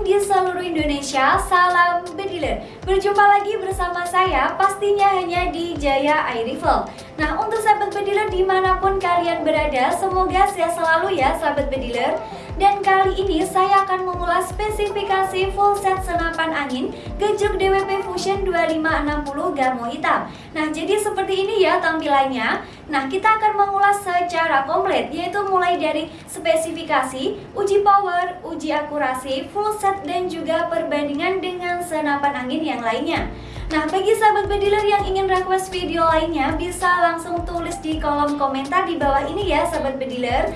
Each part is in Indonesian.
di seluruh Indonesia, salam bediler Berjumpa lagi bersama saya, pastinya hanya di Jaya Air Rifle. Nah untuk sahabat bediler di mana pun kalian berada, semoga sehat selalu ya sahabat bediler dan kali ini saya akan mengulas spesifikasi full set senapan angin Gejruk DWP Fusion 2560 Gamo hitam. Nah jadi seperti ini ya tampilannya. Nah kita akan mengulas secara komplit yaitu mulai dari spesifikasi, uji power, uji akurasi, full set dan juga perbandingan dengan senapan angin yang lainnya. Nah, bagi sahabat bediler yang ingin request video lainnya, bisa langsung tulis di kolom komentar di bawah ini ya sahabat bediler.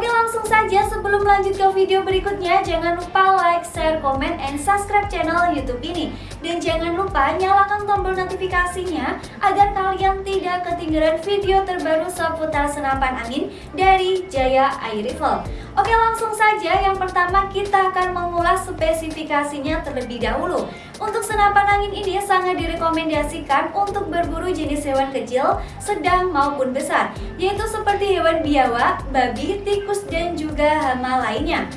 Oke langsung saja sebelum lanjut ke video berikutnya jangan lupa like, share, komen, and subscribe channel youtube ini. Dan jangan lupa nyalakan tombol notifikasinya agar kalian tidak ketinggalan video terbaru seputar senapan angin dari Jaya Air Rifle Oke langsung saja yang pertama kita akan mengulas spesifikasinya terlebih dahulu untuk senapan angin ini sangat direkomendasikan untuk berburu jenis hewan kecil, sedang maupun besar, yaitu seperti hewan biawak, babi, tikus, dan juga hama lainnya.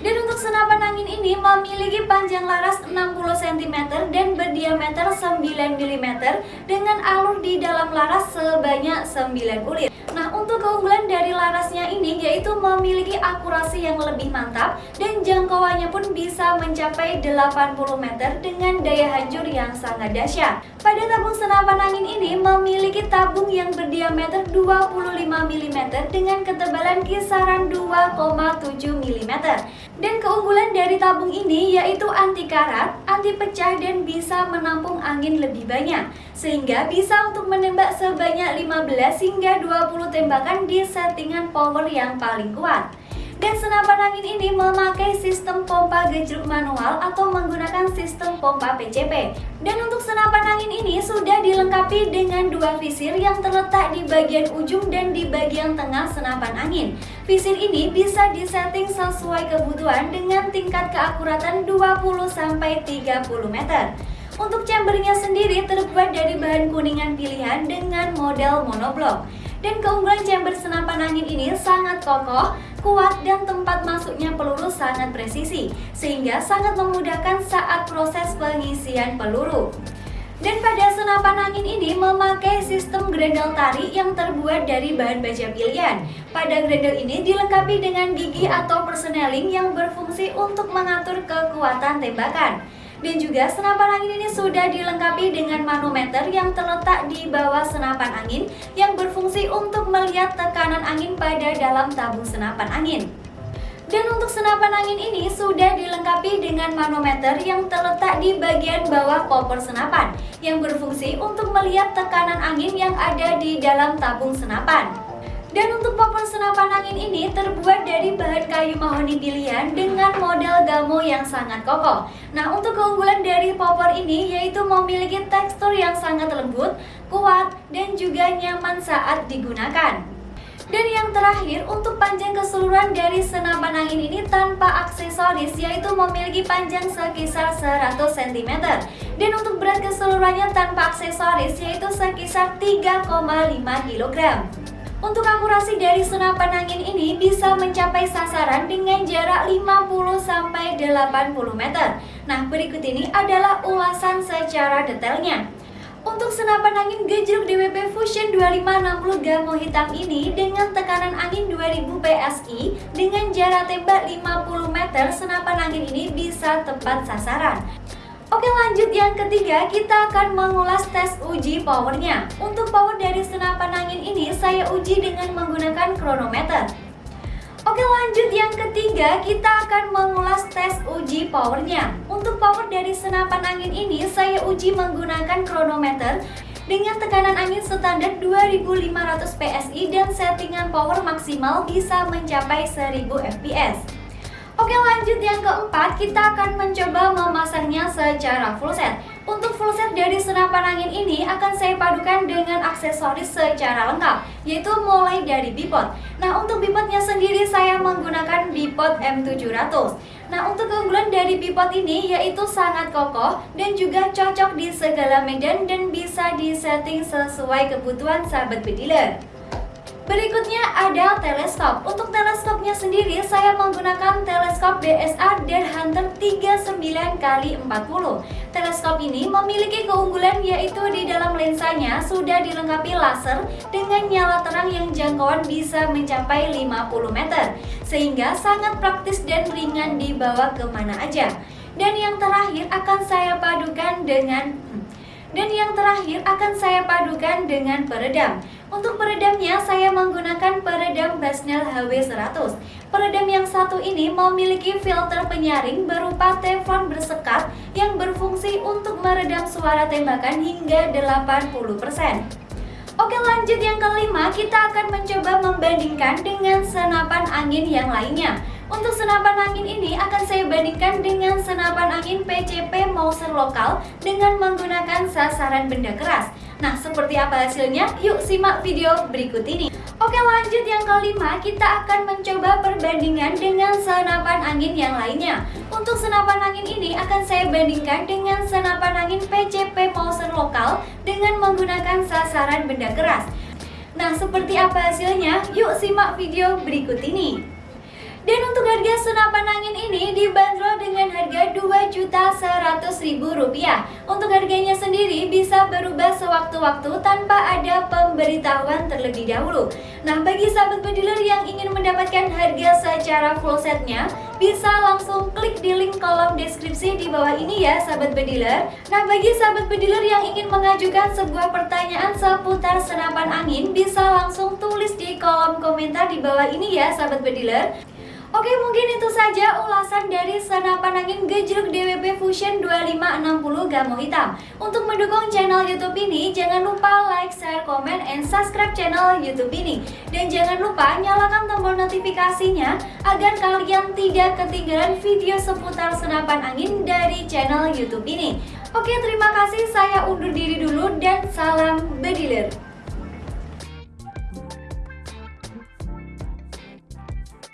Dan untuk senapan angin ini memiliki panjang laras 60 cm dan berdiameter 9 mm dengan alur di dalam laras sebanyak 9 kulit. Untuk keunggulan dari larasnya ini yaitu memiliki akurasi yang lebih mantap dan jangkauannya pun bisa mencapai 80 meter dengan daya hancur yang sangat dahsyat. Pada tabung senapan angin ini memiliki tabung yang berdiameter 25 mm dengan ketebalan kisaran 2,7 mm. Dan keunggulan dari tabung ini yaitu anti karat, anti pecah dan bisa menampung angin lebih banyak sehingga bisa untuk menembak sebanyak 15 hingga 20 tembakan di settingan power yang paling kuat. Dan senapan angin ini memakai sistem pompa gejruk manual atau menggunakan sistem pompa PCP. Dan untuk senapan angin ini sudah dilengkapi dengan dua visir yang terletak di bagian ujung dan di bagian tengah senapan angin. Visir ini bisa disetting sesuai kebutuhan dengan tingkat keakuratan 20-30 meter. Untuk chambernya sendiri terbuat dari bahan kuningan pilihan dengan model monoblok. Dan keunggulan chamber senapan angin ini sangat kokoh, kuat dan tempat masuknya peluru sangat presisi sehingga sangat memudahkan saat proses pengisian peluru. Dan pada senapan angin ini memakai sistem grendel tarik yang terbuat dari bahan baja pilihan. Pada grendel ini dilengkapi dengan gigi atau persneling yang berfungsi untuk mengatur kekuatan tembakan. Dan juga senapan angin ini sudah dilengkapi dengan manometer yang terletak di bawah senapan angin yang berfungsi untuk melihat tekanan angin pada dalam tabung senapan angin. Dan untuk senapan angin ini sudah dilengkapi dengan manometer yang terletak di bagian bawah popor senapan yang berfungsi untuk melihat tekanan angin yang ada di dalam tabung senapan. Dan untuk popor senapan angin ini terbuat dari bahan kayu mahoni pilihan dengan model gamo yang sangat kokoh. Nah untuk keunggulan dari popor ini yaitu memiliki tekstur yang sangat lembut, kuat, dan juga nyaman saat digunakan. Dan yang terakhir, untuk panjang keseluruhan dari senapan angin ini tanpa aksesoris yaitu memiliki panjang sekitar 100 cm. Dan untuk berat keseluruhannya tanpa aksesoris yaitu sekitar 3,5 kg. Untuk akurasi dari senapan angin ini bisa mencapai sasaran dengan jarak 50-80 meter. Nah, berikut ini adalah ulasan secara detailnya. Untuk senapan angin gejruk DWP Fusion 2560 Gamo hitam ini dengan tekanan angin 2000 PSI dengan jarak tembak 50 meter, senapan angin ini bisa tepat sasaran. Oke lanjut yang ketiga kita akan mengulas tes uji powernya. Untuk power dari senapan angin ini saya uji dengan menggunakan kronometer. Oke lanjut yang ketiga kita akan mengulas tes uji powernya. Untuk power dari senapan angin ini saya uji menggunakan kronometer dengan tekanan angin standar 2500 PSI dan settingan power maksimal bisa mencapai 1000 fps Oke lanjut yang keempat kita akan mencoba memasangnya secara full set. Untuk full set dari senapan angin ini akan saya padukan dengan aksesoris secara lengkap Yaitu mulai dari bipod. Nah untuk bipodnya sendiri saya menggunakan bipod M700 Nah untuk keunggulan dari bipod ini yaitu sangat kokoh dan juga cocok di segala medan dan bisa disetting sesuai kebutuhan sahabat bediler Berikutnya ada teleskop. Untuk teleskopnya sendiri saya menggunakan teleskop DSA Deer Hunter 39 x 40. Teleskop ini memiliki keunggulan yaitu di dalam lensanya sudah dilengkapi laser dengan nyala terang yang jangkauan bisa mencapai 50 meter sehingga sangat praktis dan ringan dibawa ke mana aja. Dan yang terakhir akan saya padukan dengan dan yang terakhir akan saya padukan dengan peredam. Untuk peredamnya saya menggunakan peredam Basnel HW100. Peredam yang satu ini memiliki filter penyaring berupa teflon bersekat yang berfungsi untuk meredam suara tembakan hingga 80%. Oke lanjut yang kelima, kita akan mencoba membandingkan dengan senapan angin yang lainnya. Untuk senapan angin ini akan saya bandingkan dengan senapan angin PCP Mauser lokal dengan menggunakan sasaran benda keras. Nah, seperti apa hasilnya? Yuk simak video berikut ini. Oke lanjut yang kelima, kita akan mencoba perbandingan dengan senapan angin yang lainnya Untuk senapan angin ini akan saya bandingkan dengan senapan angin PCP Mauser lokal dengan menggunakan sasaran benda keras Nah seperti apa hasilnya? Yuk simak video berikut ini dan untuk harga senapan angin ini dibanderol dengan harga Rp2.100.000. Untuk harganya sendiri bisa berubah sewaktu-waktu tanpa ada pemberitahuan terlebih dahulu. Nah, bagi sahabat pediler yang ingin mendapatkan harga secara full setnya, bisa langsung klik di link kolom deskripsi di bawah ini ya sahabat pediler. Nah, bagi sahabat pediler yang ingin mengajukan sebuah pertanyaan seputar senapan angin, bisa langsung tulis di kolom komentar di bawah ini ya sahabat pediler. Oke mungkin itu saja ulasan dari senapan angin gejruk DWP Fusion 2560 Gamo Hitam. Untuk mendukung channel youtube ini jangan lupa like, share, komen, and subscribe channel youtube ini. Dan jangan lupa nyalakan tombol notifikasinya agar kalian tidak ketinggalan video seputar senapan angin dari channel youtube ini. Oke terima kasih. Saya undur diri dulu dan salam bediler